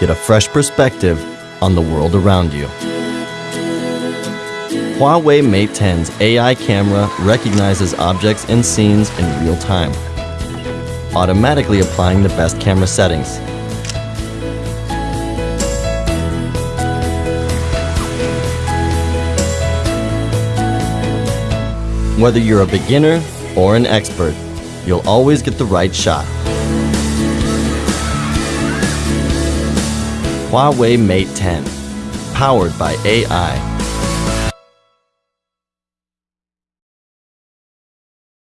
Get a fresh perspective on the world around you. Huawei Mate 10's AI camera recognizes objects and scenes in real time, automatically applying the best camera settings. Whether you're a beginner or an expert, you'll always get the right shot. Huawei Mate 10, powered by AI.